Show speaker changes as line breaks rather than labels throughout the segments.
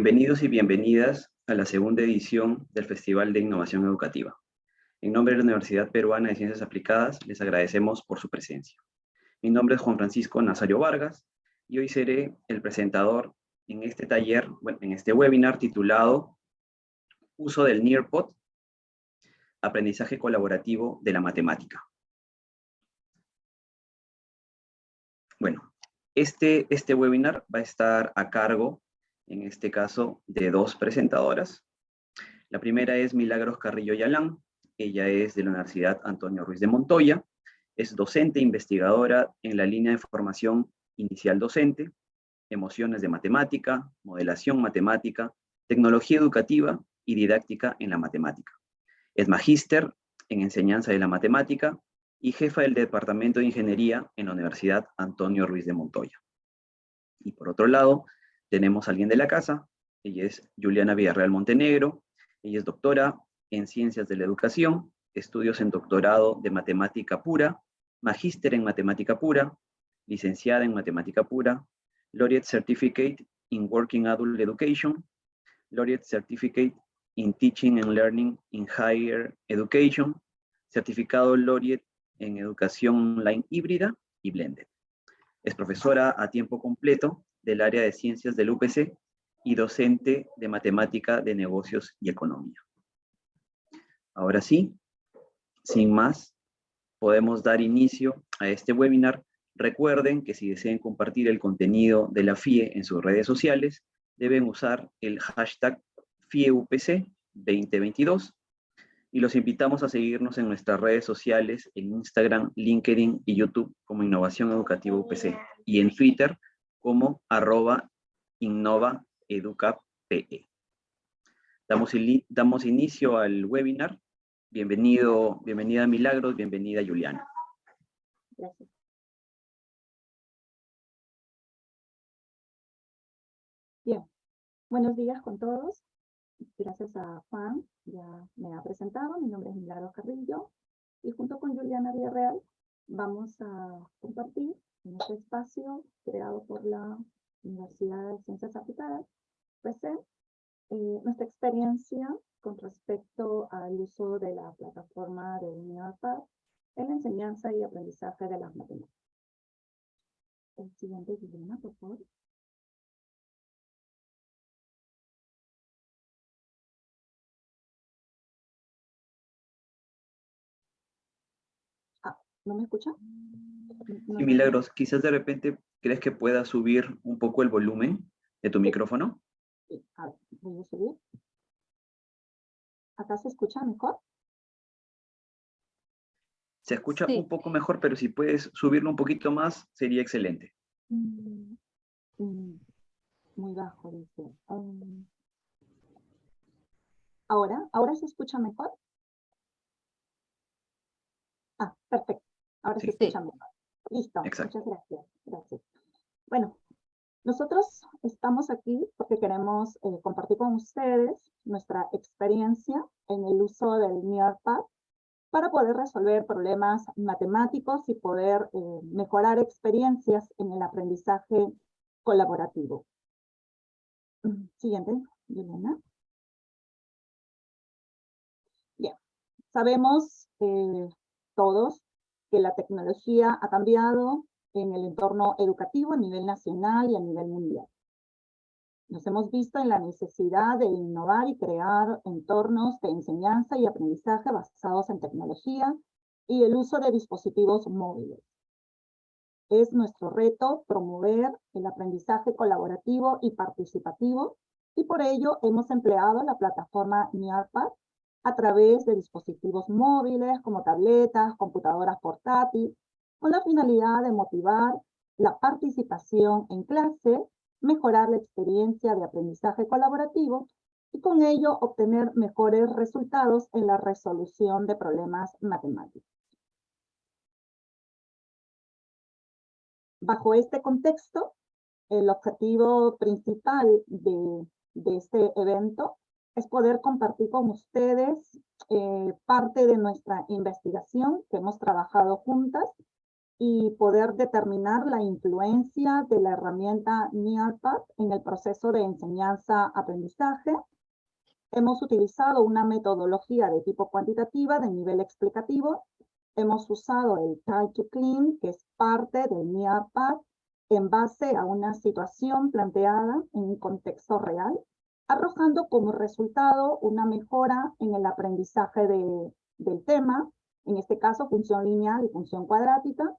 Bienvenidos y bienvenidas a la segunda edición del Festival de Innovación Educativa. En nombre de la Universidad Peruana de Ciencias Aplicadas, les agradecemos por su presencia. Mi nombre es Juan Francisco Nazario Vargas y hoy seré el presentador en este taller, en este webinar titulado Uso del NEARPOD, Aprendizaje Colaborativo de la Matemática. Bueno, este, este webinar va a estar a cargo, en este caso, de dos presentadoras. La primera es Milagros Carrillo Yalán, ella es de la Universidad Antonio Ruiz de Montoya, es docente investigadora en la línea de formación inicial docente, emociones de matemática, modelación matemática, tecnología educativa y didáctica en la matemática. Es magíster en enseñanza de la matemática y jefa del Departamento de Ingeniería en la Universidad Antonio Ruiz de Montoya. Y por otro lado, tenemos a alguien de la casa, ella es Juliana Villarreal Montenegro, ella es doctora en Ciencias de la Educación, estudios en doctorado de Matemática Pura, magíster en Matemática Pura, licenciada en Matemática Pura, Laureate Certificate in Working Adult Education, Laureate Certificate in Teaching and Learning in Higher Education, certificado Laureate en Educación Online Híbrida y Blended. Es profesora a tiempo completo del área de Ciencias del UPC y docente de Matemática de Negocios y Economía. Ahora sí, sin más, podemos dar inicio a este webinar. Recuerden que si desean compartir el contenido de la FIE en sus redes sociales, deben usar el hashtag FIEUPC 2022 y los invitamos a seguirnos en nuestras redes sociales, en Instagram, LinkedIn y YouTube como Innovación Educativa UPC y en Twitter como arroba. Damos, damos inicio al webinar. Bienvenido, bienvenida Milagros, bienvenida Juliana.
Gracias. Bien, buenos días con todos. Gracias a Juan, ya me ha presentado, mi nombre es Milagro Carrillo y junto con Juliana Villarreal vamos a compartir en este espacio creado por la Universidad de Ciencias Aplicadas, PECE, eh, nuestra experiencia con respecto al uso de la plataforma de UNIAPAD en la enseñanza y aprendizaje de las matemáticas. El siguiente, Juliana, por favor. ¿No me escucha?
Sí, Milagros, quizás de repente crees que pueda subir un poco el volumen de tu micrófono.
A ver, voy a subir. ¿Acá se escucha mejor?
Se escucha un poco mejor, pero si puedes subirlo un poquito más, sería excelente.
Mm, mm, muy bajo, dice. Um, ¿Ahora? ¿Ahora se escucha mejor? Ah, perfecto. Ahora sí, se escucha mejor. Listo, muchas gracias. gracias. Bueno, nosotros estamos aquí porque queremos eh, compartir con ustedes nuestra experiencia en el uso del NearPad para poder resolver problemas matemáticos y poder eh, mejorar experiencias en el aprendizaje colaborativo. Siguiente, Elena. Bien, sabemos eh, todos que la tecnología ha cambiado en el entorno educativo a nivel nacional y a nivel mundial. Nos hemos visto en la necesidad de innovar y crear entornos de enseñanza y aprendizaje basados en tecnología y el uso de dispositivos móviles. Es nuestro reto promover el aprendizaje colaborativo y participativo y por ello hemos empleado la plataforma NIARPAD a través de dispositivos móviles como tabletas, computadoras portátiles, con la finalidad de motivar la participación en clase, mejorar la experiencia de aprendizaje colaborativo y con ello obtener mejores resultados en la resolución de problemas matemáticos. Bajo este contexto, el objetivo principal de, este evento es poder compartir con ustedes eh, parte de nuestra investigación que hemos trabajado juntas y poder determinar la influencia de la herramienta NEARPAD en el proceso de enseñanza-aprendizaje. Hemos utilizado una metodología de tipo cuantitativa de nivel explicativo. Hemos usado el Try to Clean, que es parte del NEARPAD, en base a una situación planteada en un contexto real, arrojando como resultado una mejora en el aprendizaje del tema, en este caso función lineal y función cuadrática,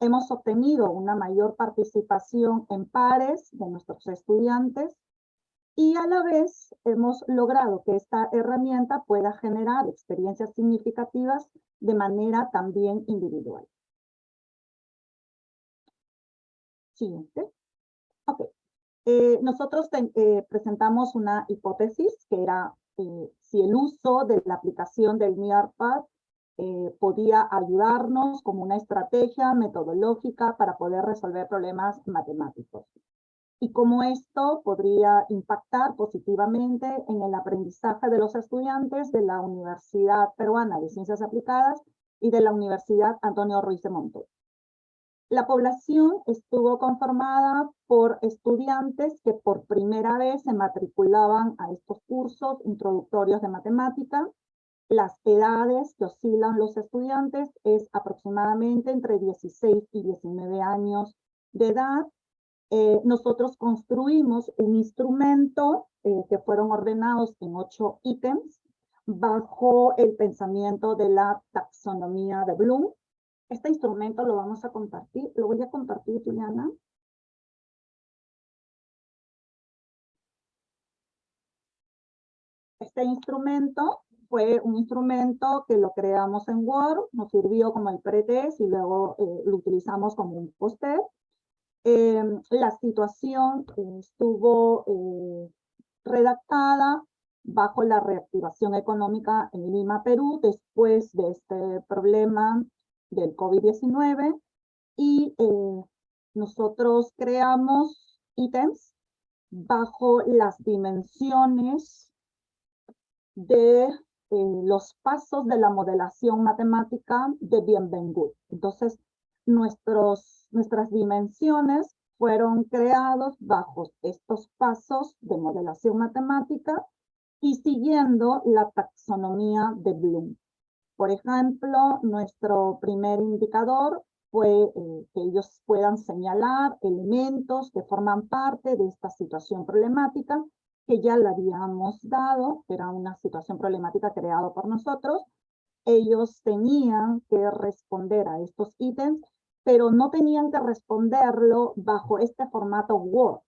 Hemos obtenido una mayor participación en pares de nuestros estudiantes y a la vez hemos logrado que esta herramienta pueda generar experiencias significativas de manera también individual. Siguiente. Ok. Eh, nosotros eh, presentamos una hipótesis que era eh, si el uso de la aplicación del NIARPAD podía ayudarnos como una estrategia metodológica para poder resolver problemas matemáticos. Y cómo esto podría impactar positivamente en el aprendizaje de los estudiantes de la Universidad Peruana de Ciencias Aplicadas y de la Universidad Antonio Ruiz de Monte. La población estuvo conformada por estudiantes que por primera vez se matriculaban a estos cursos introductorios de matemática, las edades que oscilan los estudiantes es aproximadamente entre 16 y 19 años de edad. Eh, nosotros construimos un instrumento eh, que fueron ordenados en ocho ítems bajo el pensamiento de la taxonomía de Bloom. Este instrumento lo vamos a compartir, lo voy a compartir, Juliana. Este instrumento fue un instrumento que lo creamos en Word, nos sirvió como el pretest y luego eh, lo utilizamos como un póster. Em, la situación estuvo eh, redactada bajo la reactivación económica en Lima, Perú, después de este problema del COVID-19 y eh, nosotros creamos ítems bajo las dimensiones de eh, los pasos de la modelación matemática de Bienvengut. Entonces, nuestros, nuestras dimensiones fueron creados bajo estos pasos de modelación matemática y siguiendo la taxonomía de Bloom. Por ejemplo, nuestro primer indicador fue eh, que ellos puedan señalar elementos que forman parte de esta situación problemática que ya le habíamos dado, que era una situación problemática creada por nosotros. Ellos tenían que responder a estos ítems, pero no tenían que responderlo bajo este formato Word,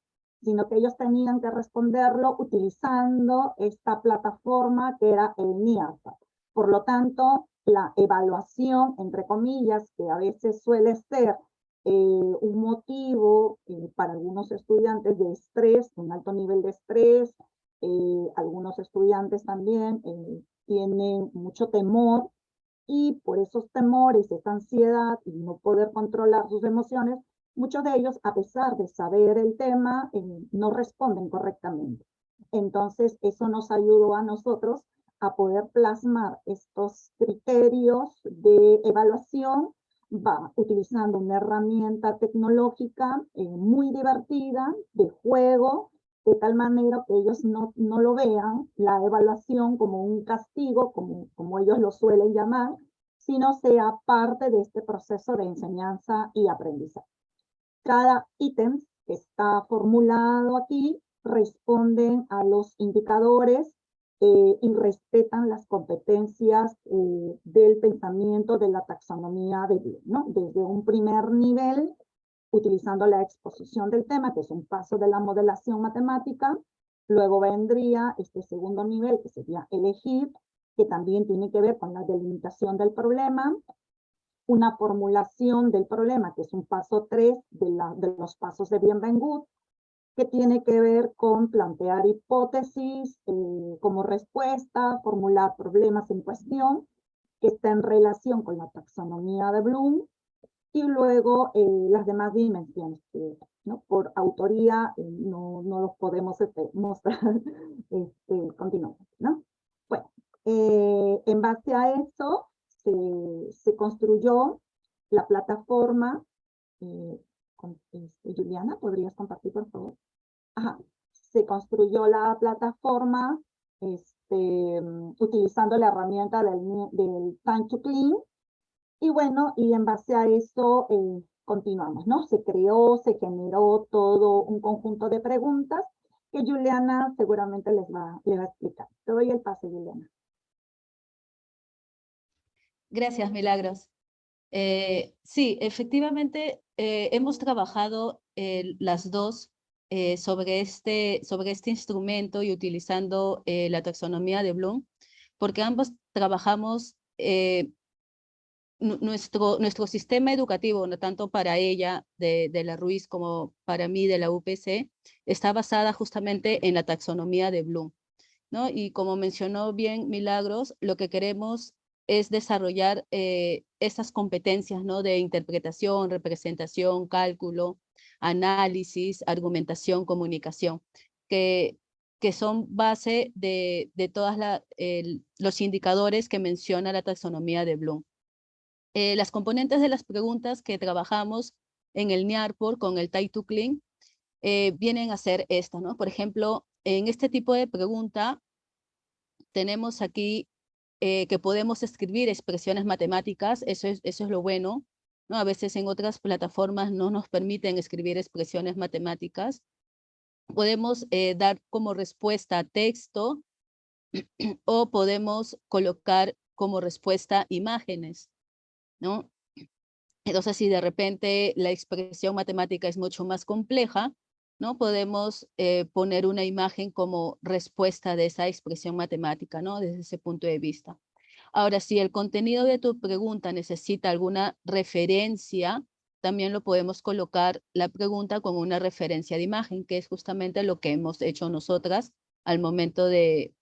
sino que ellos tenían que responderlo utilizando esta plataforma que era el NIARPA. Por lo tanto, la evaluación, entre comillas, que a veces suele ser eh, un motivo eh, para algunos estudiantes de estrés, un alto nivel de estrés, eh, algunos estudiantes también tienen mucho temor y por esos temores, esa ansiedad y no poder controlar sus emociones, muchos de ellos, a pesar de saber el tema, no responden correctamente. Entonces, eso nos ayudó a nosotros a poder plasmar estos criterios de evaluación va utilizando una herramienta tecnológica eh, muy divertida, de juego, de tal manera que ellos no, no lo vean, la evaluación como un castigo, como, como ellos lo suelen llamar, sino sea parte de este proceso de enseñanza y aprendizaje. Cada ítem que está formulado aquí responden a los indicadores eh, y respetan las competencias eh, del pensamiento de la taxonomía de Bloom, ¿no? Desde un primer nivel, utilizando la exposición del tema, que es un paso de la modelación matemática, luego vendría este segundo nivel, que sería elegir, que también tiene que ver con la delimitación del problema, una formulación del problema, que es un paso 3 de, los pasos de Bienvengut, que tiene que ver con plantear hipótesis eh, como respuesta, formular problemas en cuestión, que está en relación con la taxonomía de Bloom, y luego eh, las demás dimensiones, que por autoría eh, no, no, los podemos este, mostrar. este, continuamos, ¿no? Bueno, en base a eso se, se construyó la plataforma, eh, este, Juliana, ¿podrías compartir por favor? Se construyó la plataforma este, utilizando la herramienta del, Time to Clean. Y bueno, y en base a eso eh, continuamos, ¿no? Se creó, se generó todo un conjunto de preguntas que Juliana seguramente les va, les va a explicar. Te doy el pase, Juliana.
Gracias, Milagros. Eh, sí, efectivamente, eh, hemos trabajado las dos sobre, este, sobre este instrumento y utilizando la taxonomía de Bloom, porque ambos trabajamos nuestro, nuestro sistema educativo, no tanto para ella de, de, la Ruiz como para mí de la UPC, está basada justamente en la taxonomía de Bloom. ¿no? Y como mencionó bien Milagros, lo que queremos es desarrollar eh, estas competencias ¿no? de interpretación, representación, cálculo, análisis, argumentación, comunicación, que, que son base de, de todos los indicadores que menciona la taxonomía de Bloom. Eh, las componentes de las preguntas que trabajamos en el NIARPOR con el Tai to Clean eh, vienen a ser estas, ¿no? Por ejemplo, en este tipo de pregunta tenemos aquí eh, que podemos escribir expresiones matemáticas, eso es, eso es lo bueno. ¿No? A veces en otras plataformas no nos permiten escribir expresiones matemáticas. Podemos eh, dar como respuesta texto o podemos colocar como respuesta imágenes. ¿no? Entonces, si de repente la expresión matemática es mucho más compleja, ¿no? Podemos eh, poner una imagen como respuesta de esa expresión matemática, ¿no? Desde ese punto de vista. Ahora, si el contenido de tu pregunta necesita alguna referencia, también lo podemos colocar la pregunta con una referencia de imagen, que es justamente lo que hemos hecho nosotras al momento de,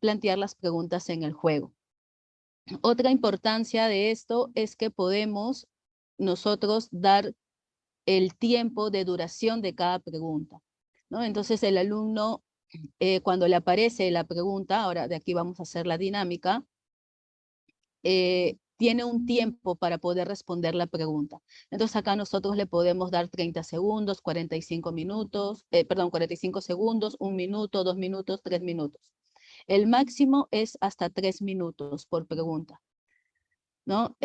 plantear las preguntas en el juego. Otra importancia de esto es que podemos nosotros dar el tiempo de duración de cada pregunta. Entonces el alumno, eh, cuando le aparece la pregunta, ahora de aquí vamos a hacer la dinámica, eh, tiene un tiempo para poder responder la pregunta. Entonces acá nosotros le podemos dar 30 segundos, 45 minutos, eh, perdón, 45 segundos, un minuto, dos minutos, tres minutos. El máximo es hasta tres minutos por pregunta. ¿no?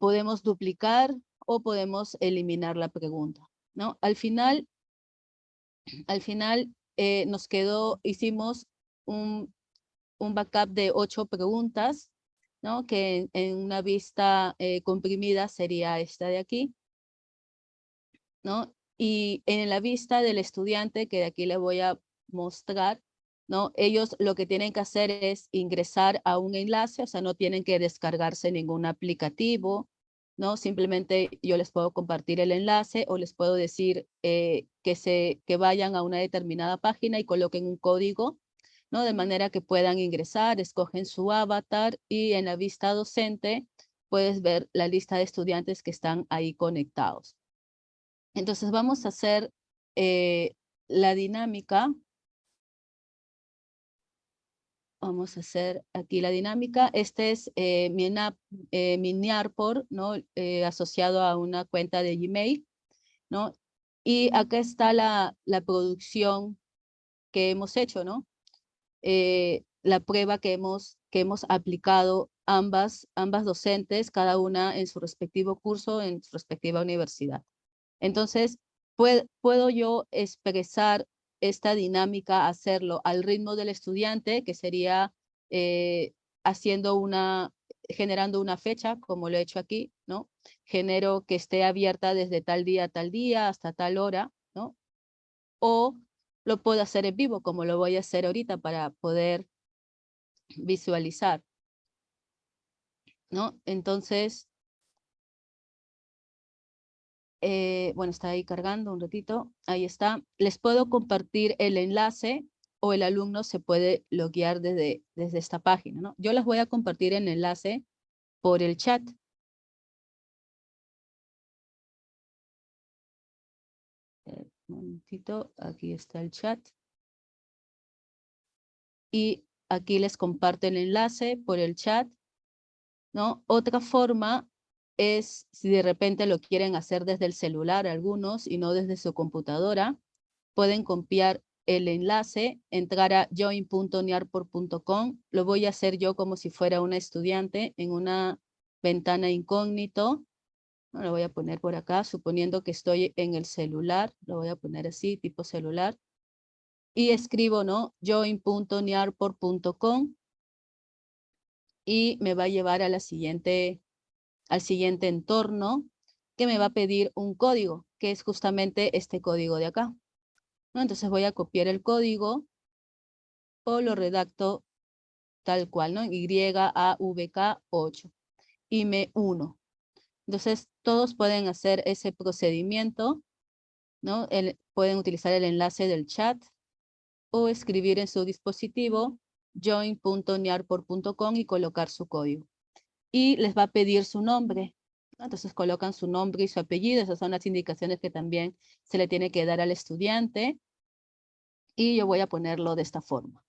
podemos duplicar o podemos eliminar la pregunta, ¿no? Al final, al final eh, nos quedó, hicimos un, un, backup de ocho preguntas, ¿no? Que en, una vista eh, comprimida sería esta de aquí, ¿no? Y en la vista del estudiante, que de aquí le voy a mostrar, ¿no? Ellos lo que tienen que hacer es ingresar a un enlace, o sea, no tienen que descargarse ningún aplicativo, ¿no? Simplemente yo les puedo compartir el enlace o les puedo decir eh, que, se, que vayan a una determinada página y coloquen un código, ¿no? De manera que puedan ingresar, escogen su avatar y en la vista docente puedes ver la lista de estudiantes que están ahí conectados. Entonces vamos a hacer eh, la dinámica Vamos a hacer aquí la dinámica. Este es eh, mi, eh, mi NIARPOR, ¿no? Eh, asociado a una cuenta de Gmail. ¿no? Y acá está la, la producción que hemos hecho, ¿no? la prueba que hemos, que hemos aplicado ambas, ambas docentes, cada una en su respectivo curso, en su respectiva universidad. Entonces, puedo yo expresar esta dinámica, hacerlo al ritmo del estudiante, que sería eh, haciendo una, generando una fecha, como lo he hecho aquí, ¿no? Genero que esté abierta desde tal día a tal día hasta tal hora, ¿no? O lo puedo hacer en vivo, como lo voy a hacer ahorita para poder visualizar, ¿no? Entonces, eh, bueno, está ahí cargando un ratito, ahí está. Les puedo compartir el enlace o el alumno se puede loguear desde, desde esta página. ¿no? Yo les voy a compartir el enlace por el chat. Eh, un momentito, aquí está el chat. Y aquí les comparto el enlace por el chat. ¿no? Otra forma es si de repente lo quieren hacer desde el celular algunos y no desde su computadora, pueden copiar el enlace, entrar a join.niarpor.com. Lo voy a hacer yo como si fuera una estudiante en una ventana incógnito. Lo voy a poner por acá, suponiendo que estoy en el celular. Lo voy a poner así, tipo celular. Y escribo, ¿no? join.niarpor.com y me va a llevar a la siguiente, al siguiente entorno que me va a pedir un código, que es justamente este código de acá. Entonces voy a copiar el código o lo redacto tal cual, ¿no? YAVK8 y me uno. Entonces todos pueden hacer ese procedimiento, ¿no? pueden utilizar el enlace del chat o escribir en su dispositivo join.niarpor.com y colocar su código. Y les va a pedir su nombre. Entonces colocan su nombre y su apellido. Esas son las indicaciones que también se le tiene que dar al estudiante. Y yo voy a ponerlo de esta forma.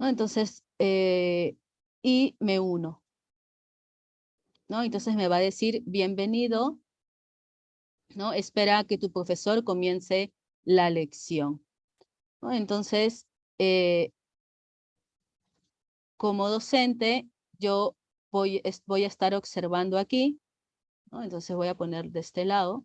Entonces, eh, y me uno. ¿no? Entonces me va a decir, bienvenido. ¿no? Espera que tu profesor comience la lección. Entonces, eh, como docente, yo voy, voy a estar observando aquí, entonces voy a poner de este lado.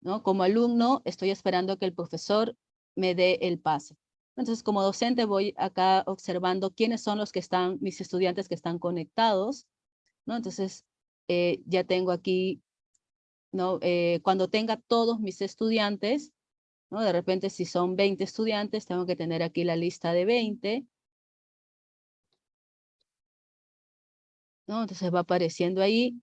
¿no? Como alumno, estoy esperando que el profesor me dé el pase. Entonces, como docente, voy acá observando quiénes son los que están, mis estudiantes que están conectados. ¿no? Entonces, eh, ya tengo aquí, ¿no? Eh, cuando tenga todos mis estudiantes, de repente si son 20 estudiantes, tengo que tener aquí la lista de 20. ¿No? Entonces va apareciendo ahí.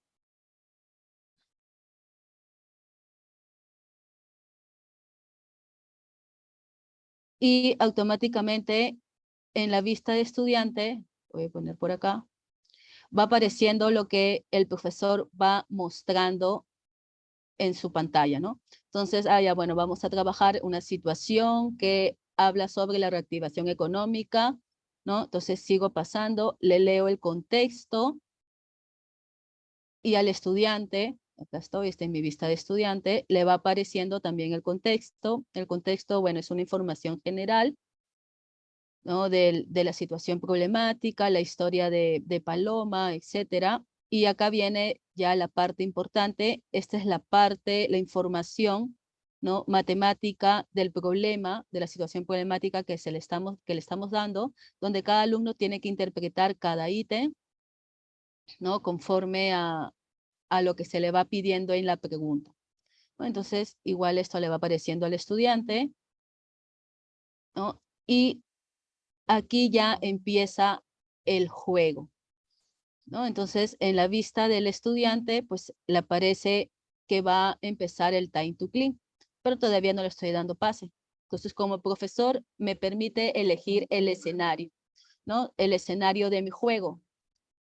Y automáticamente en la vista de estudiante, voy a poner por acá, va apareciendo lo que el profesor va mostrando en su pantalla, ¿no? Entonces, ah, ya, bueno, vamos a trabajar una situación que habla sobre la reactivación económica, ¿no? Entonces sigo pasando, le leo el contexto y al estudiante, acá estoy, está en mi vista de estudiante, le va apareciendo también el contexto. El contexto, bueno, es una información general, ¿no? De, de la situación problemática, la historia de, de Paloma, etcétera. Y acá viene ya la parte importante, esta es la parte, la información ¿no? matemática del problema, de la situación problemática que, se le estamos, que le estamos dando, donde cada alumno tiene que interpretar cada ítem ¿no? conforme a, a lo que se le va pidiendo en la pregunta. Entonces, igual esto le va apareciendo al estudiante. ¿no? Y aquí ya empieza el juego. Entonces, en la vista del estudiante, pues le aparece que va a empezar el time to clean, pero todavía no le estoy dando pase. Entonces, como profesor, me permite elegir el escenario, ¿no? El escenario de mi juego.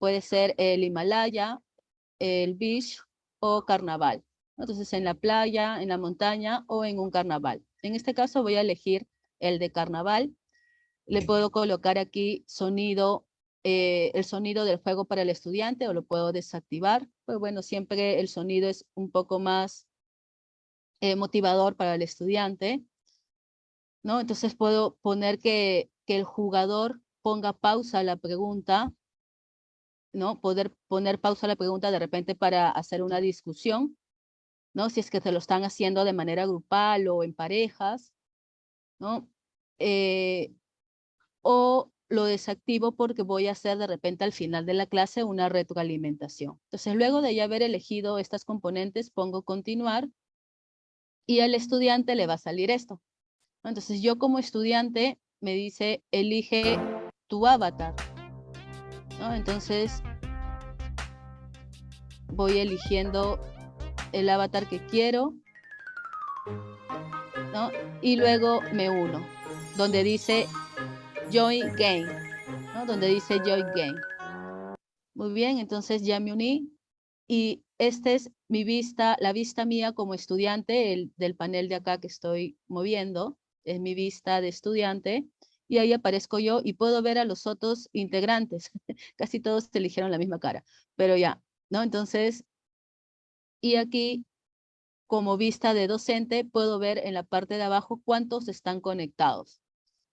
Puede ser el Himalaya, el beach o carnaval. Entonces, en la playa, en la montaña o en un carnaval. En este caso voy a elegir el de carnaval. Le puedo colocar aquí sonido eh, el sonido del juego para el estudiante o lo puedo desactivar. Pues bueno, siempre el sonido es un poco más eh, motivador para el estudiante. ¿no? Entonces puedo poner que, que el jugador ponga pausa a la pregunta, ¿no? Poder poner pausa a la pregunta de repente para hacer una discusión, ¿no? Si es que se lo están haciendo de manera grupal o en parejas, ¿no? Eh, o lo desactivo porque voy a hacer de repente al final de la clase una retroalimentación. Entonces, luego de ya haber elegido estas componentes, pongo continuar y al estudiante le va a salir esto. Entonces, yo como estudiante me dice, elige tu avatar. Entonces, voy eligiendo el avatar que quiero. Y luego me uno, donde dice Join Game, ¿no? donde dice Join Game. Muy bien, entonces ya me uní y esta es mi vista, la vista mía como estudiante el, del panel de acá que estoy moviendo, es mi vista de estudiante y ahí aparezco yo y puedo ver a los otros integrantes. Casi todos eligieron la misma cara, pero ya, ¿no? Entonces, y aquí, como vista de docente, puedo ver en la parte de abajo cuántos están conectados.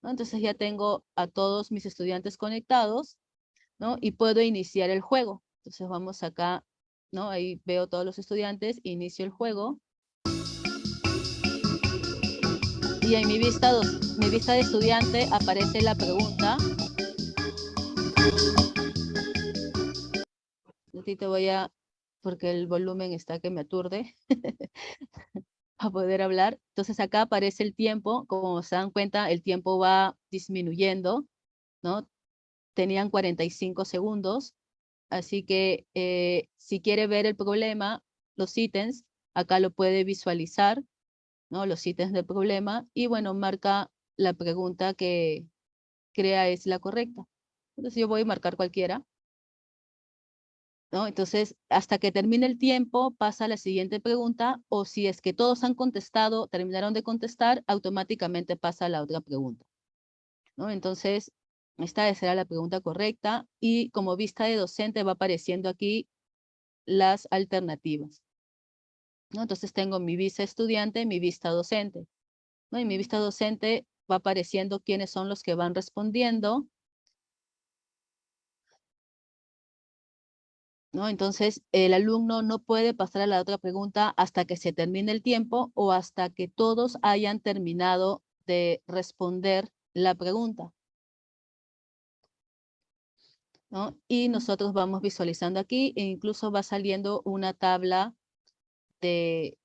¿no? Entonces ya tengo a todos mis estudiantes conectados, ¿no? Y puedo iniciar el juego. Entonces vamos acá, ¿no? Ahí veo todos los estudiantes, inicio el juego. Y en mi vista, mi vista de estudiante aparece la pregunta. te voy a, porque el volumen está que me aturde, a poder hablar. Entonces acá aparece el tiempo, como se dan cuenta, el tiempo va disminuyendo, ¿no? Tenían 45 segundos, así que eh, si quiere ver el problema, los ítems, acá lo puede visualizar, ¿no? Los ítems del problema, y bueno, marca la pregunta que crea es la correcta. Entonces yo voy a marcar cualquiera. ¿no? Entonces, hasta que termine el tiempo, pasa la siguiente pregunta, o si es que todos han contestado, terminaron de contestar, automáticamente pasa la otra pregunta. ¿no? Entonces, esta será la pregunta correcta, y como vista de docente va apareciendo aquí las alternativas. ¿No? Entonces tengo mi vista estudiante, mi vista docente. ¿no? Y mi vista docente va apareciendo quiénes son los que van respondiendo, ¿no? Entonces, el alumno no puede pasar a la otra pregunta hasta que se termine el tiempo o hasta que todos hayan terminado de responder la pregunta. ¿no? Y nosotros vamos visualizando aquí e incluso va saliendo una tabla de,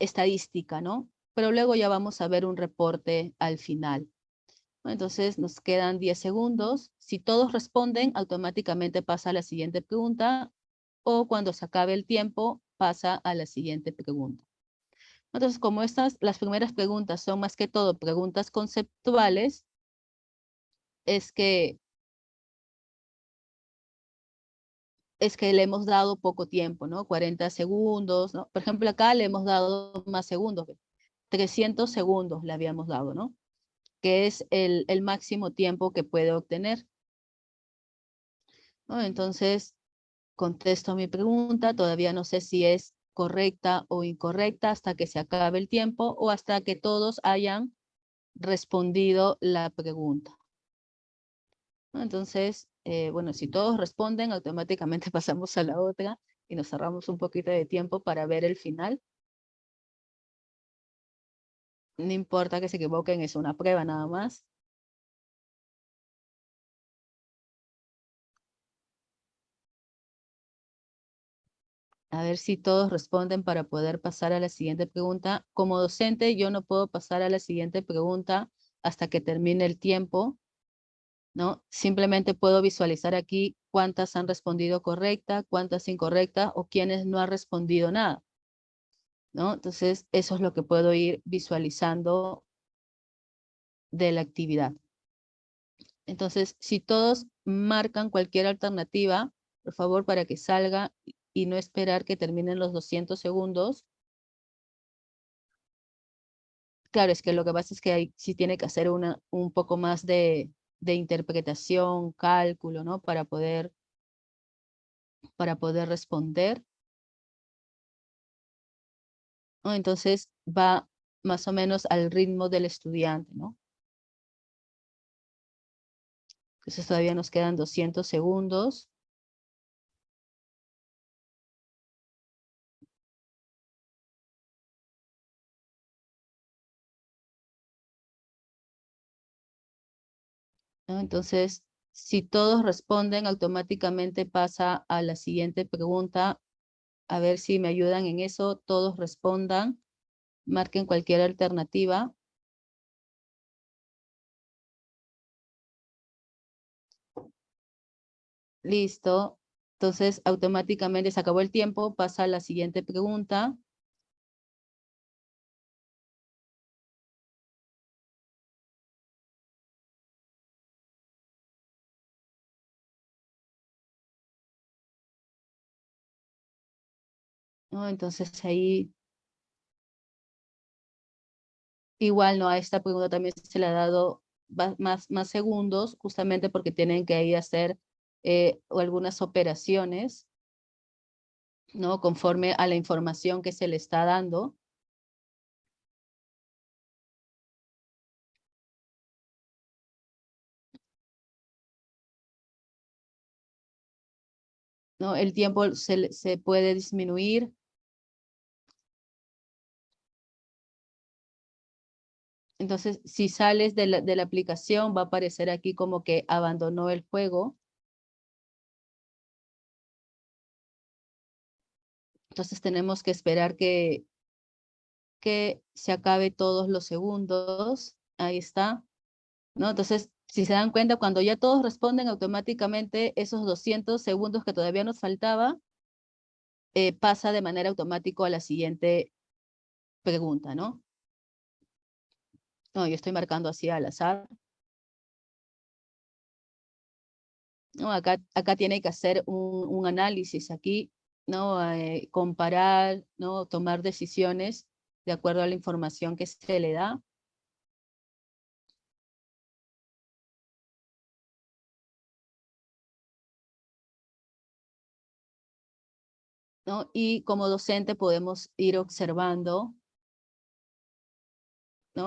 estadística, ¿no? Pero luego ya vamos a ver un reporte al final. Entonces nos quedan 10 segundos. Si todos responden, automáticamente pasa a la siguiente pregunta o cuando se acabe el tiempo, pasa a la siguiente pregunta. Entonces, como estas, las primeras preguntas son más que todo preguntas conceptuales, es que es que le hemos dado poco tiempo, ¿no? 40 segundos, ¿no? Por ejemplo, acá le hemos dado más segundos, 300 segundos le habíamos dado, ¿no? que es el, máximo tiempo que puede obtener. Entonces, contesto mi pregunta, todavía no sé si es correcta o incorrecta hasta que se acabe el tiempo o hasta que todos hayan respondido la pregunta. Entonces, eh, bueno, si todos responden, automáticamente pasamos a la otra y nos cerramos un poquito de tiempo para ver el final. No importa que se equivoquen, es una prueba nada más. A ver si todos responden para poder pasar a la siguiente pregunta. Como docente, yo no puedo pasar a la siguiente pregunta hasta que termine el tiempo. ¿No? Simplemente puedo visualizar aquí cuántas han respondido correcta, cuántas incorrectas o quiénes no han respondido nada. ¿no? Entonces, eso es lo que puedo ir visualizando de la actividad. Entonces, si todos marcan cualquier alternativa, por favor, para que salga y no esperar que terminen los 200 segundos. Claro, es que lo que pasa es que hay, sí tiene que hacer una, un poco más de, de interpretación, cálculo, ¿no? Para poder, para poder responder. Entonces va más o menos al ritmo del estudiante, ¿no? Entonces todavía nos quedan 200 segundos. Entonces, si todos responden, automáticamente pasa a la siguiente pregunta a ver si me ayudan en eso, todos respondan, marquen cualquier alternativa. Listo. Entonces, automáticamente se acabó el tiempo, pasa a la siguiente pregunta. Entonces ahí igual no a esta pregunta también se le ha dado más, más segundos justamente porque tienen que ir a hacer eh, algunas operaciones ¿no? Conforme a la información que se le está dando. ¿No? El tiempo se, se puede disminuir. Entonces, si sales de la, aplicación, va a aparecer aquí como que abandonó el juego. Entonces tenemos que esperar que, que se acabe todos los segundos. Ahí está. ¿No? Entonces, si se dan cuenta, cuando ya todos responden automáticamente, esos 200 segundos que todavía nos faltaba, eh, pasa de manera automática a la siguiente pregunta, ¿no? No, yo estoy marcando así al azar. No, acá, acá tiene que hacer un, un análisis aquí ¿no? Eh, comparar, ¿no? tomar decisiones de acuerdo a la información que se le da. ¿No? Y como docente podemos ir observando,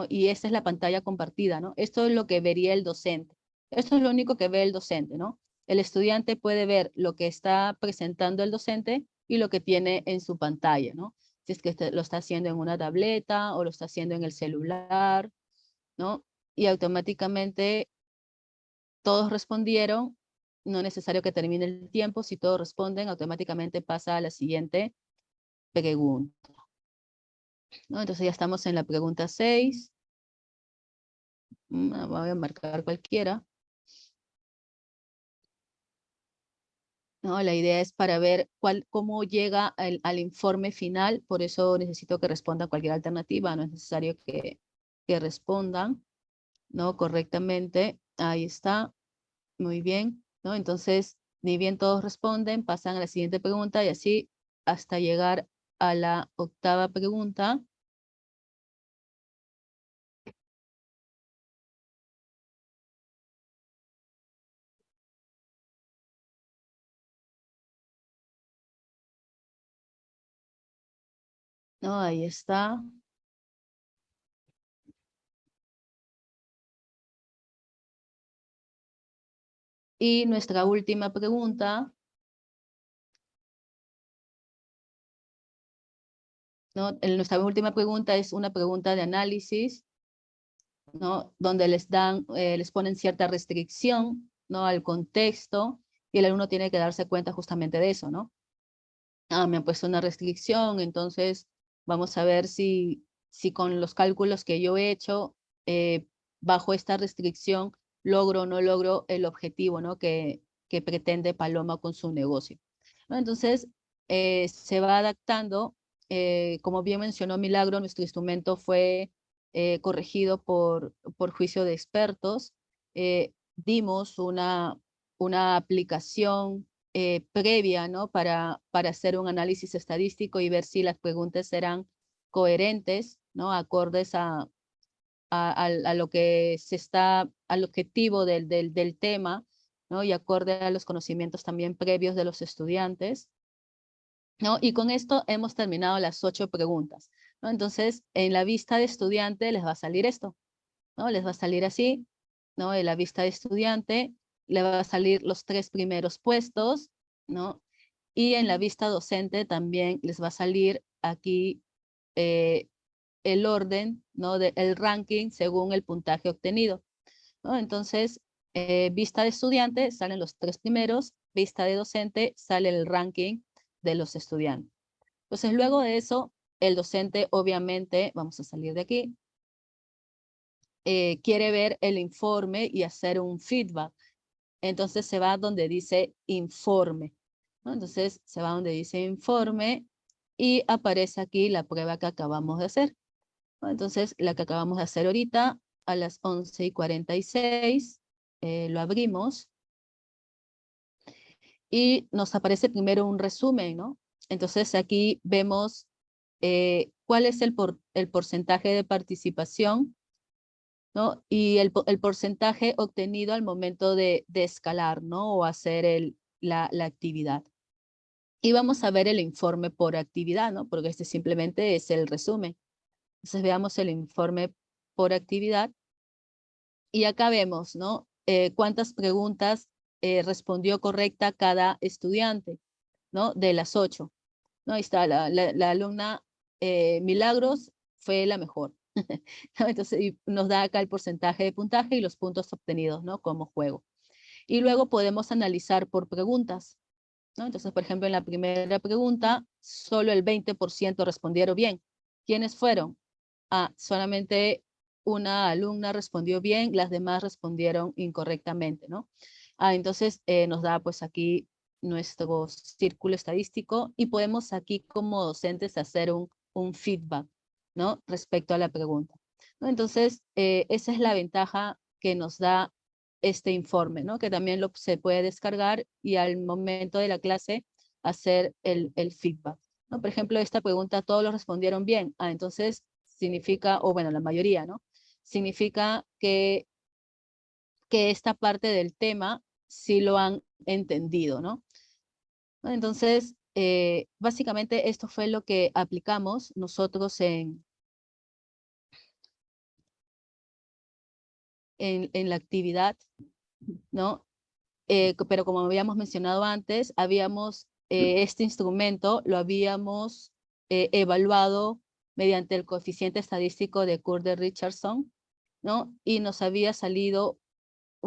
y esta es la pantalla compartida, ¿no? esto es lo que vería el docente, esto es lo único que ve el docente, ¿no? el estudiante puede ver lo que está presentando el docente y lo que tiene en su pantalla, ¿no? Si es que este, lo está haciendo en una tableta o lo está haciendo en el celular, ¿no? Y automáticamente todos respondieron, no es necesario que termine el tiempo, si todos responden, automáticamente pasa a la siguiente pregunta. ¿No? Entonces ya estamos en la pregunta 6. Mm, voy a marcar cualquiera. ¿no? La idea es para ver cuál, cómo llega al, informe final, por eso necesito que respondan cualquier alternativa, no es necesario que, que respondan ¿no? correctamente. Ahí está, muy bien. ¿no? Entonces, ni bien todos responden, pasan a la siguiente pregunta y así hasta llegar a la octava pregunta. No, ahí está. Y nuestra última pregunta. ¿No? Nuestra última pregunta es una pregunta de análisis, ¿no? donde les, dan, eh, les ponen cierta restricción ¿no? al contexto y el alumno tiene que darse cuenta justamente de eso. ¿no? Ah, me han puesto una restricción, entonces Vamos a ver si, si con los cálculos que yo he hecho, eh, bajo esta restricción, logro o no logro el objetivo ¿no? que, que pretende Paloma con su negocio. Entonces, eh, se va adaptando. Eh, como bien mencionó Milagro, nuestro instrumento fue corregido por, por juicio de expertos. dimos una, una aplicación eh, previa ¿no? para, para hacer un análisis estadístico y ver si las preguntas serán coherentes, ¿no? acordes a, a, lo que se está, al objetivo del, del, del tema, ¿no? y acorde a los conocimientos también previos de los estudiantes. ¿No? Y con esto hemos terminado las ocho preguntas. ¿no? Entonces, en la vista de estudiante les va a salir esto. ¿no? Les va a salir así, ¿no? En la vista de estudiante le va a salir los tres primeros puestos, ¿no? Y en la vista docente también les va a salir aquí eh, el orden, ¿no? De, el ranking según el puntaje obtenido. ¿no? Entonces, eh, vista de estudiante salen los tres primeros, vista de docente sale el ranking de los estudiantes. Entonces, luego de eso, el docente obviamente, vamos a salir de aquí, eh, quiere ver el informe y hacer un feedback entonces se va donde dice informe. Entonces se va donde dice informe y aparece aquí la prueba que acabamos de hacer. Entonces la que acabamos de hacer ahorita a las 11 y 46 eh, lo abrimos y nos aparece primero un resumen, ¿no? Entonces aquí vemos eh, cuál es el, el porcentaje de participación y el, porcentaje obtenido al momento de, escalar, ¿no? O hacer el, la, actividad. Y vamos a ver el informe por actividad, ¿no? Porque este simplemente es el resumen. Entonces veamos el informe por actividad. Y acá vemos, ¿no? Eh, cuántas preguntas eh, respondió correcta cada estudiante, ¿no? De las ocho. ¿no? Ahí está, la, la, alumna eh, Milagros fue la mejor. Entonces nos da acá el porcentaje de puntaje y los puntos obtenidos, ¿no? Como juego. Y luego podemos analizar por preguntas, ¿no? Entonces, por ejemplo, en la primera pregunta, solo el 20% respondieron bien. ¿Quiénes fueron? Ah, solamente una alumna respondió bien, las demás respondieron incorrectamente, ¿no? Ah, entonces eh, nos da pues aquí nuestro círculo estadístico y podemos aquí como docentes hacer un, un feedback, ¿no? Respecto a la pregunta. Entonces, eh, esa es la ventaja que nos da este informe, ¿no? Que también lo, se puede descargar y al momento de la clase hacer el, el feedback. ¿no? Por ejemplo, esta pregunta todos lo respondieron bien. Ah, entonces significa, o bueno, la mayoría, ¿no? Significa que, que esta parte del tema sí lo han entendido, ¿no? Entonces, eh, básicamente esto fue lo que aplicamos nosotros en, en, la actividad, ¿no? Eh, pero como habíamos mencionado antes, habíamos, eh, este instrumento lo habíamos evaluado mediante el coeficiente estadístico de Curder-Richardson, ¿no? Y nos había salido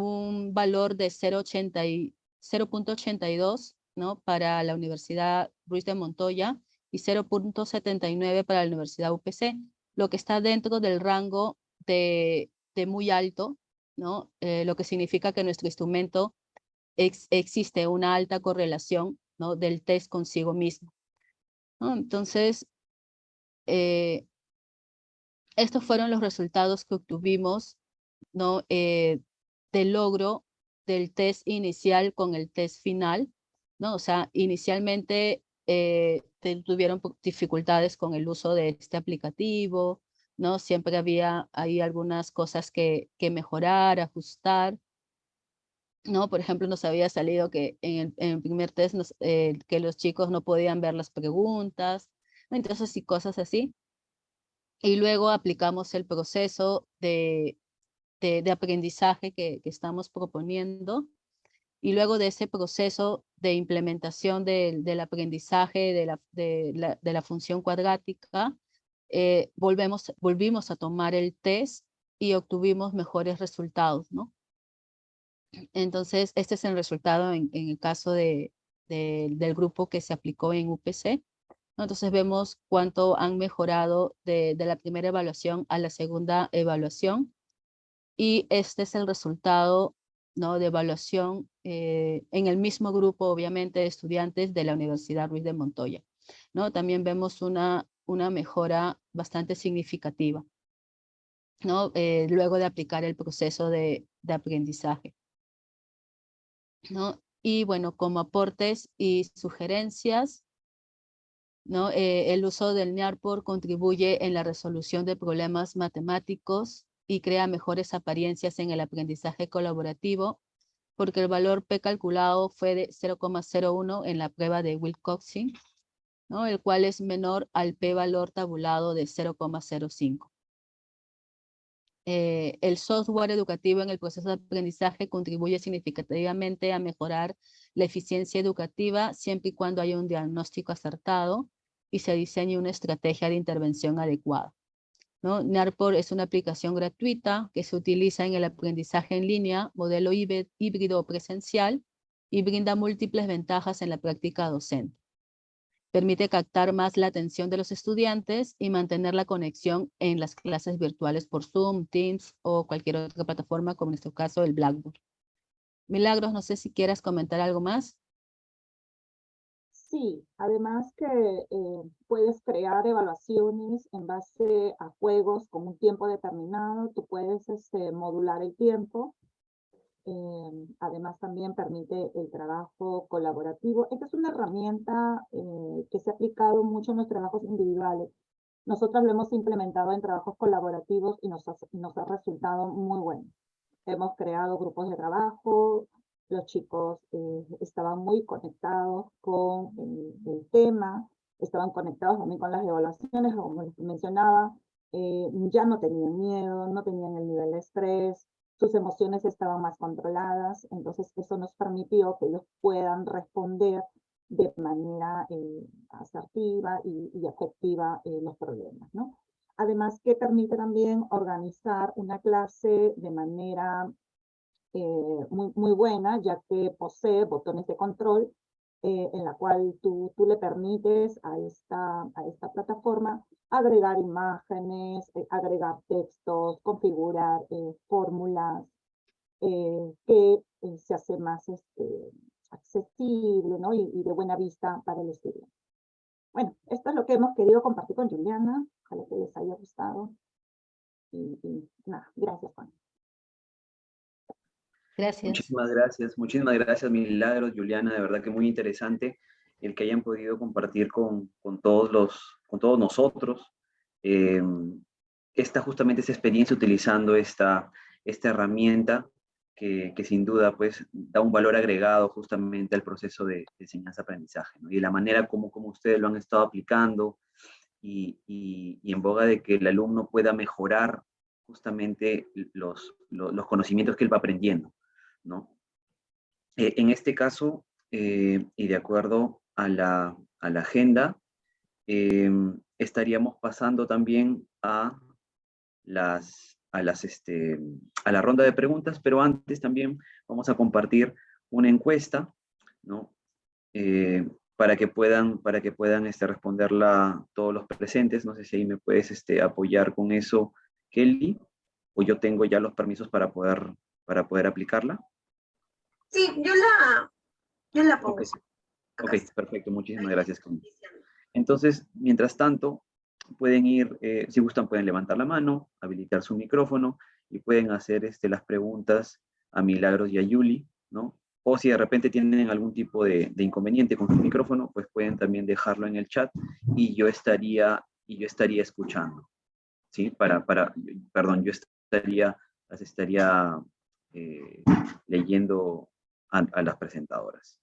un valor de 0.82 ¿no? para la Universidad Ruiz de Montoya y 0.79 para la Universidad UPC, lo que está dentro del rango de, de muy alto, ¿no? Eh, lo que significa que nuestro instrumento existe una alta correlación ¿no? del test consigo mismo. Entonces, eh, estos fueron los resultados que obtuvimos ¿no? Eh, del logro del test inicial con el test final, ¿no? O sea, inicialmente eh, tuvieron dificultades con el uso de este aplicativo, ¿no? Siempre había ahí algunas cosas que, que mejorar, ajustar, ¿no? Por ejemplo, nos había salido que en el, primer test eh, que los chicos no podían ver las preguntas, entonces y cosas así. Y luego aplicamos el proceso de, de, aprendizaje que, estamos proponiendo. Y luego de ese proceso de implementación del aprendizaje de la, de, la, función cuadrática, eh, volvemos, volvimos a tomar el test y obtuvimos mejores resultados, ¿no? Entonces, este es el resultado en, el caso de, del grupo que se aplicó en UPC. Entonces vemos cuánto han mejorado de, de, la primera evaluación a la segunda evaluación y este es el resultado ¿no? de evaluación eh, en el mismo grupo, obviamente, de estudiantes de la Universidad Ruiz de Montoya. ¿no? También vemos una, una mejora bastante significativa ¿no? Eh, luego de aplicar el proceso de, de aprendizaje. ¿no? Y bueno, como aportes y sugerencias, ¿no? Eh, el uso del NIARPOR contribuye en la resolución de problemas matemáticos y crea mejores apariencias en el aprendizaje colaborativo, porque el valor P calculado fue de 0,01 en la prueba de Wilcoxing, ¿no? el cual es menor al P valor tabulado de 0,05. Eh, el software educativo en el proceso de aprendizaje contribuye significativamente a mejorar la eficiencia educativa siempre y cuando haya un diagnóstico acertado y se diseñe una estrategia de intervención adecuada. ¿No? NARPOR es una aplicación gratuita que se utiliza en el aprendizaje en línea, modelo híbrido presencial, y brinda múltiples ventajas en la práctica docente. Permite captar más la atención de los estudiantes y mantener la conexión en las clases virtuales por Zoom, Teams o cualquier otra plataforma, como en este caso el Blackboard. Milagros, no sé si quieras comentar algo más.
Sí, además que eh, puedes crear evaluaciones en base a juegos con un tiempo determinado, tú puedes este, modular el tiempo, eh, además también permite el trabajo colaborativo. Esta es una herramienta eh, que se ha aplicado mucho en los trabajos individuales. Nosotros lo hemos implementado en trabajos colaborativos y nos ha, nos ha resultado muy bueno. Hemos creado grupos de trabajo, los chicos eh, estaban muy conectados con el, tema, estaban conectados también con las evaluaciones, como les mencionaba, eh, ya no tenían miedo, no tenían el nivel de estrés, sus emociones estaban más controladas, entonces eso nos permitió que ellos puedan responder de manera eh, asertiva y, y efectiva los problemas, ¿no? Además que permite también organizar una clase de manera eh, muy, muy buena, ya que posee botones de control eh, en la cual tú, tú le permites a esta, a esta plataforma agregar imágenes, eh, agregar textos, configurar fórmulas, que se hace más este, accesible ¿no? y, de buena vista para el estudiante. Bueno, esto es lo que hemos querido compartir con Juliana. Ojalá que les haya gustado. Y, y nada, gracias Juan.
Gracias.
Muchísimas gracias, muchísimas gracias Milagros, Juliana, de verdad que muy interesante el que hayan podido compartir con, con todos, los, con todos nosotros eh, esta justamente esa experiencia utilizando esta, esta herramienta que, que, sin duda pues da un valor agregado justamente al proceso de, enseñanza-aprendizaje ¿no? y la manera como, como ustedes lo han estado aplicando y, y, en boga de que el alumno pueda mejorar justamente los, los, los conocimientos que él va aprendiendo. ¿No? Eh, en este caso, eh, y de acuerdo a la, a la agenda, em, estaríamos pasando también a, las, a, las, este, a la ronda de preguntas, pero antes también vamos a compartir una encuesta, ¿no? Eh, para que puedan, para que puedan este, responderla todos los presentes. No sé si ahí me puedes este, apoyar con eso, Kelly, o yo tengo ya los permisos para poder, para poder aplicarla.
Sí, yo la, yo la pongo.
Ok, perfecto, muchísimas gracias. Entonces, mientras tanto, pueden ir, eh, si gustan pueden levantar la mano, habilitar su micrófono y pueden hacer este, las preguntas a Milagros y a Yuli, ¿no? O si de repente tienen algún tipo de, de, inconveniente con su micrófono, pues pueden también dejarlo en el chat y yo estaría, y yo estaría escuchando, ¿sí? Para, para, perdón, yo estaría, las estaría eh, leyendo a, las presentadoras.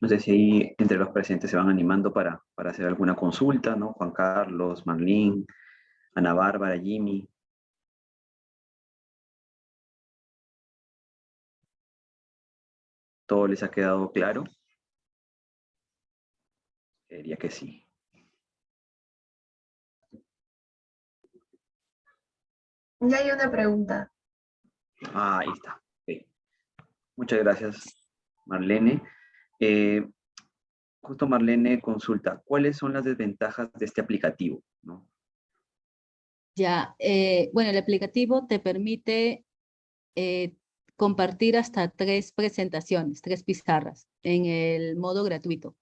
No sé si ahí entre los presentes se van animando para, para hacer alguna consulta, ¿no? Juan Carlos, Marlene, Ana Bárbara, Jimmy. ¿Todo les ha quedado claro? Diría que sí.
Ya hay una pregunta.
Ah, ahí está. Muchas gracias, Marlene. Eh, justo Marlene consulta, ¿cuáles son las desventajas de este aplicativo? ¿no?
Ya, eh, bueno, el aplicativo te permite eh, compartir hasta tres presentaciones, tres pizarras en el modo gratuito.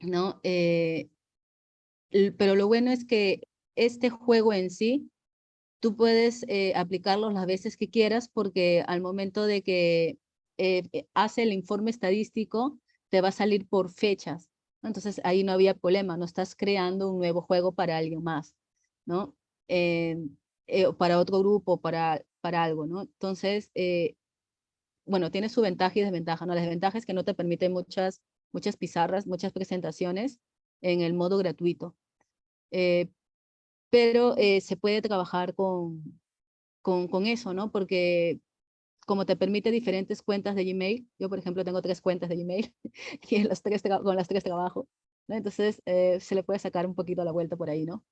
¿no? pero lo bueno es que este juego en sí, tú puedes aplicarlo las veces que quieras porque al momento de que eh, eh, hace el informe estadístico, te va a salir por fechas. Entonces ahí no había problema, no estás creando un nuevo juego para alguien más, ¿no? Eh, para otro grupo, para, para algo, ¿no? Entonces, bueno, tiene su ventaja y desventaja, ¿no? La desventaja es que no te permite muchas, muchas pizarras, muchas presentaciones en el modo gratuito. Pero se puede trabajar con, con, con, eso, ¿no? Porque como te permite diferentes cuentas de Gmail, yo por ejemplo tengo tres cuentas de Gmail y en las tres con las tres trabajo, ¿no? Entonces eh, se le puede sacar un poquito la vuelta por ahí, ¿no?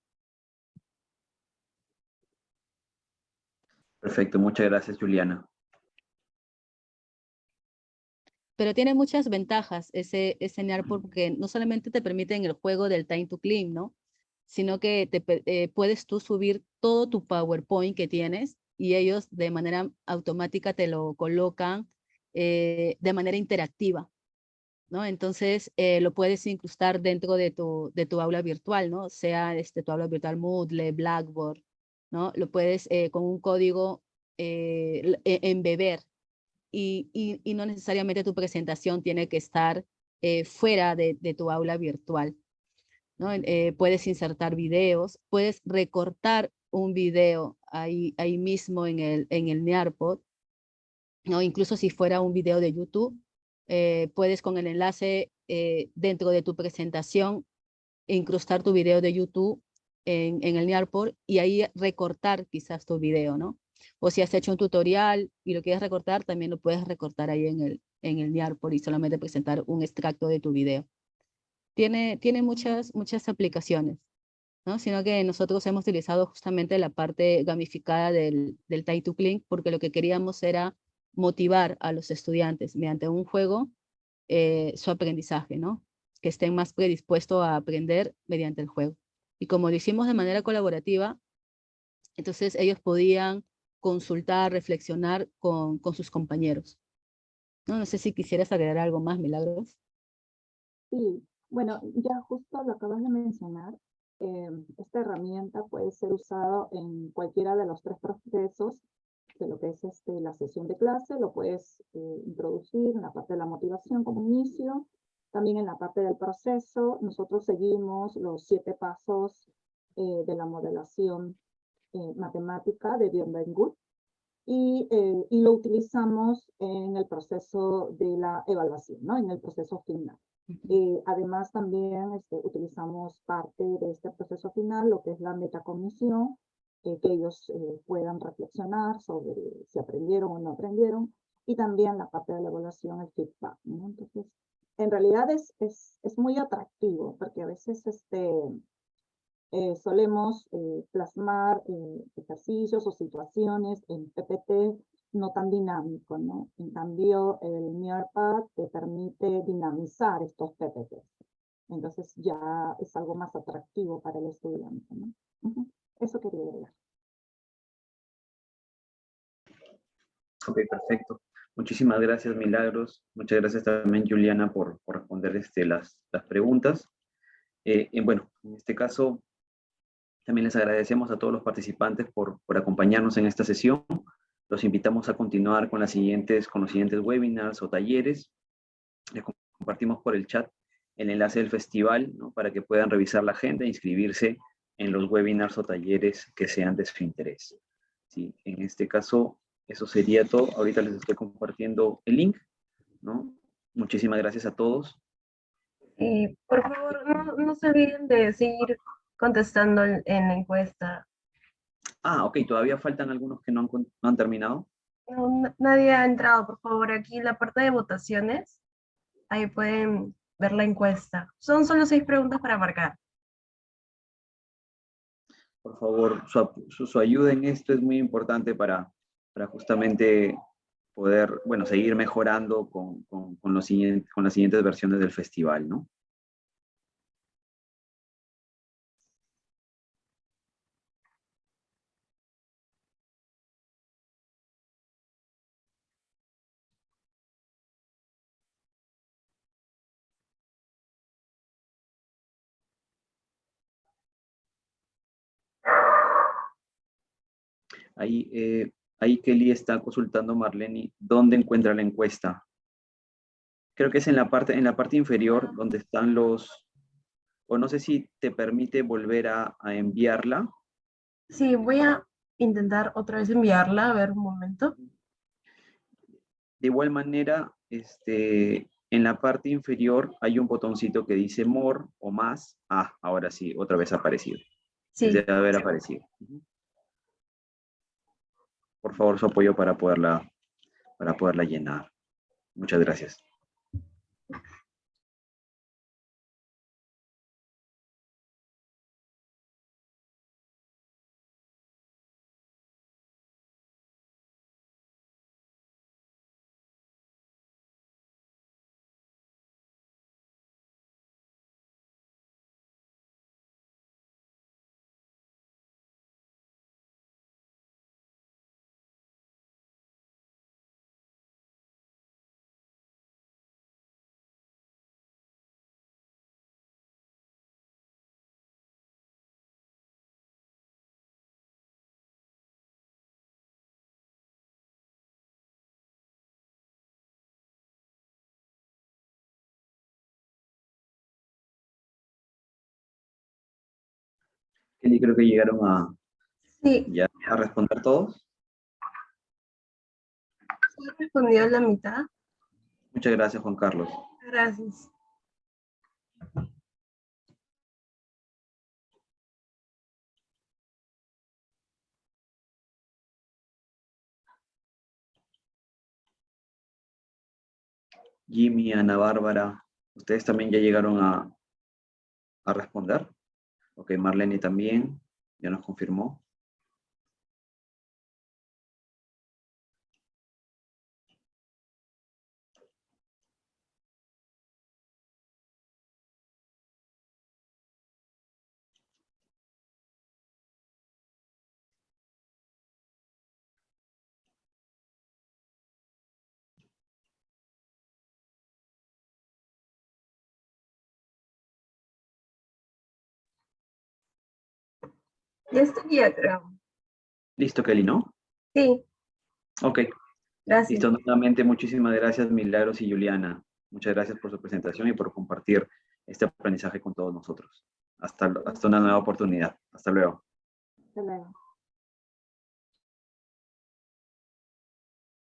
Perfecto, muchas gracias Juliana.
Pero tiene muchas ventajas ese, ese NAR porque no solamente te permite en el juego del time to clean, ¿no? Sino que te, eh, puedes tú subir todo tu PowerPoint que tienes y ellos de manera automática te lo colocan eh, de manera interactiva, ¿no? Entonces eh, lo puedes incrustar dentro de tu, de tu aula virtual, ¿no? Sea este, tu aula virtual Moodle, Blackboard, ¿no? Lo puedes con un código e, embeber y, y, no necesariamente tu presentación tiene que estar eh, fuera de, de, tu aula virtual. ¿no? Eh, puedes insertar videos, puedes recortar un video ahí, ahí mismo en el, en el Nearpod, ¿no? incluso si fuera un video de YouTube, eh, puedes con el enlace dentro de tu presentación incrustar tu video de YouTube en, en el Nearpod y ahí recortar quizás tu video, ¿no? O si has hecho un tutorial y lo quieres recortar, también lo puedes recortar ahí en el, en el Niarport y solamente presentar un extracto de tu video. Tiene, tiene muchas, muchas aplicaciones, ¿no? Sino que nosotros hemos utilizado justamente la parte gamificada del, del Time to Clean porque lo que queríamos era motivar a los estudiantes mediante un juego eh, su aprendizaje, ¿no? Que estén más predispuestos a aprender mediante el juego. Y como lo hicimos de manera colaborativa, entonces ellos podían consultar, reflexionar con, con sus compañeros. No, no sé si quisieras agregar algo más, Milagros.
Sí, bueno, ya justo lo acabas de mencionar. Eh, esta herramienta puede ser usada en cualquiera de los tres procesos de lo que es este, la sesión de clase, lo puedes eh, introducir en la parte de la motivación como inicio, también en la parte del proceso, nosotros seguimos los siete pasos eh, de la modelación eh, matemática de Bienvengut y, eh, y lo utilizamos en el proceso de la evaluación, ¿no? en el proceso final. Eh, además también este, utilizamos parte de este proceso final, lo que es la metacognición, que ellos puedan reflexionar sobre si aprendieron o no aprendieron, y también la parte de la evaluación, el feedback. ¿no? Entonces, en realidad es, es, es muy atractivo, porque a veces este, eh, solemos eh, plasmar eh, ejercicios o situaciones en PPT no tan dinámico, ¿no? En cambio, el Nearpad te permite dinamizar estos PPT. Entonces ya es algo más atractivo para el estudiante, ¿no? Eso quería decir.
Ok, perfecto. Muchísimas gracias, Milagros. Muchas gracias también, Juliana, por, por responder este, las, las preguntas. y bueno, en este caso, también les agradecemos a todos los participantes por, por acompañarnos en esta sesión. Los invitamos a continuar con, las siguientes, con los siguientes webinars o talleres. Les compartimos por el chat el enlace del festival ¿no? para que puedan revisar la agenda e inscribirse en los webinars o talleres que sean de su interés. ¿Sí? En este caso, eso sería todo. Ahorita les estoy compartiendo el link. ¿no? Muchísimas gracias a todos.
Y por favor, no, no se olviden de seguir contestando en la encuesta.
Ah, ok, todavía faltan algunos que no han, no han terminado.
No, nadie ha entrado, por favor, aquí en la parte de votaciones, ahí pueden ver la encuesta. Son solo seis preguntas para marcar.
Por favor, su, su, ayuda en esto es muy importante para, para justamente poder, bueno, seguir mejorando con, con, con, los siguientes, con las siguientes versiones del festival, ¿no? Ahí, eh, ahí Kelly está consultando Marlene, ¿dónde encuentra la encuesta? Creo que es en la parte, en la parte inferior donde están los, o no sé si te permite volver a, enviarla.
Sí, voy a intentar otra vez enviarla, a ver un momento.
De igual manera, este, en la parte inferior hay un botoncito que dice More o más. Ah, ahora sí, otra vez ha aparecido.
Sí,
Debe haber aparecido. Por favor, su apoyo para poderla, para poderla llenar. Muchas gracias. Kelly, creo que llegaron a,
sí,
ya a responder todos.
¿se ha respondido la mitad?
Muchas gracias, Juan Carlos.
Gracias.
Jimmy, Ana Bárbara, ¿ustedes también ya llegaron a, a responder? Ok, Marlene también, ya nos confirmó.
Ya estaría, creo.
Listo, Kelly, ¿no?
Sí,
Ok,
gracias.
listo. Nuevamente, muchísimas gracias, Milagros y Juliana. Muchas gracias por su presentación y por compartir este aprendizaje con todos nosotros. Hasta, hasta una nueva oportunidad. Hasta luego.
Hasta luego.